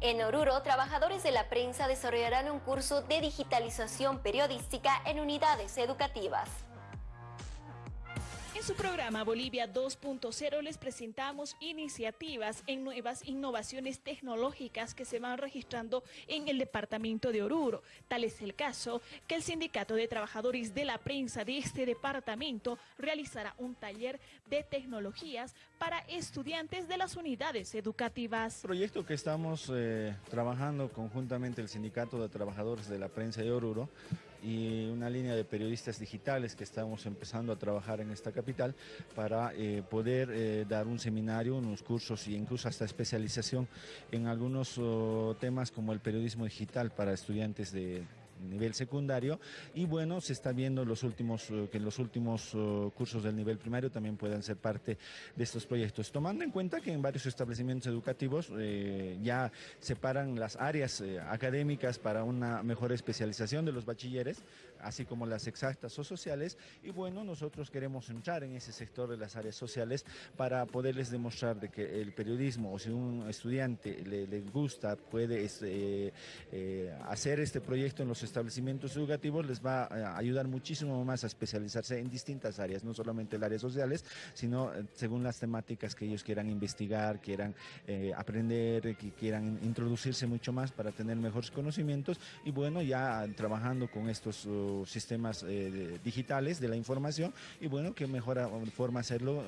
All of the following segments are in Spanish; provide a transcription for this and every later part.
En Oruro, trabajadores de la prensa desarrollarán un curso de digitalización periodística en unidades educativas. En su programa Bolivia 2.0 les presentamos iniciativas en nuevas innovaciones tecnológicas que se van registrando en el departamento de Oruro. Tal es el caso que el Sindicato de Trabajadores de la Prensa de este departamento realizará un taller de tecnologías para estudiantes de las unidades educativas. Proyecto que estamos eh, trabajando conjuntamente el Sindicato de Trabajadores de la Prensa de Oruro y una línea de periodistas digitales que estamos empezando a trabajar en esta capital para eh, poder eh, dar un seminario, unos cursos e incluso hasta especialización en algunos oh, temas como el periodismo digital para estudiantes de nivel secundario. Y bueno, se está viendo los últimos, eh, que los últimos eh, cursos del nivel primario también puedan ser parte de estos proyectos, tomando en cuenta que en varios establecimientos educativos eh, ya separan las áreas académicas para una mejor especialización de los bachilleres, así como las exactas o sociales. Y bueno, nosotros queremos entrar en ese sector de las áreas sociales para poderles demostrar de que el periodismo o si un estudiante le, gusta, puede este, hacer este proyecto en los establecimientos educativos les va a ayudar muchísimo más a especializarse en distintas áreas, no solamente el área sociales, sino eh, según las temáticas que ellos quieran investigar, quieran eh, aprender, que quieran introducirse mucho más para tener mejores conocimientos y bueno, ya trabajando con estos uh, sistemas eh, digitales de la información y bueno, qué mejor forma hacerlo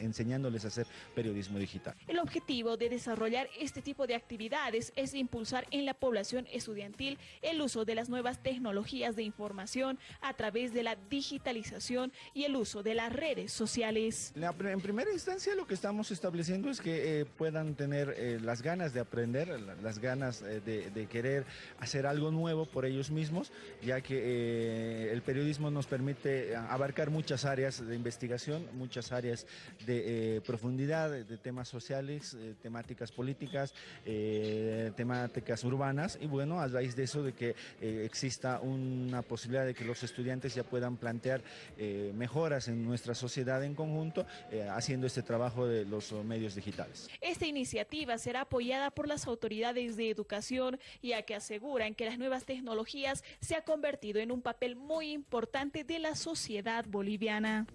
enseñándoles a hacer periodismo digital. El objetivo de desarrollar este tipo de actividades es impulsar en la población estudiantil el uso de las nuevas tecnologías de información a través de la digitalización y el uso de las redes sociales. En primera instancia lo que estamos estableciendo es que eh, puedan tener eh, las ganas de aprender, las ganas eh, de, querer hacer algo nuevo por ellos mismos, ya que el periodismo nos permite abarcar muchas áreas de investigación, muchas áreas de profundidad, de, temas sociales, temáticas políticas, temáticas urbanas y bueno, a raíz de eso de que eh, exista una posibilidad de que los estudiantes ya puedan plantear eh, mejoras en nuestra sociedad en conjunto, eh, haciendo este trabajo de los medios digitales. Esta iniciativa será apoyada por las autoridades de educación, ya que aseguran que las nuevas tecnologías se han convertido en un papel muy importante de la sociedad boliviana.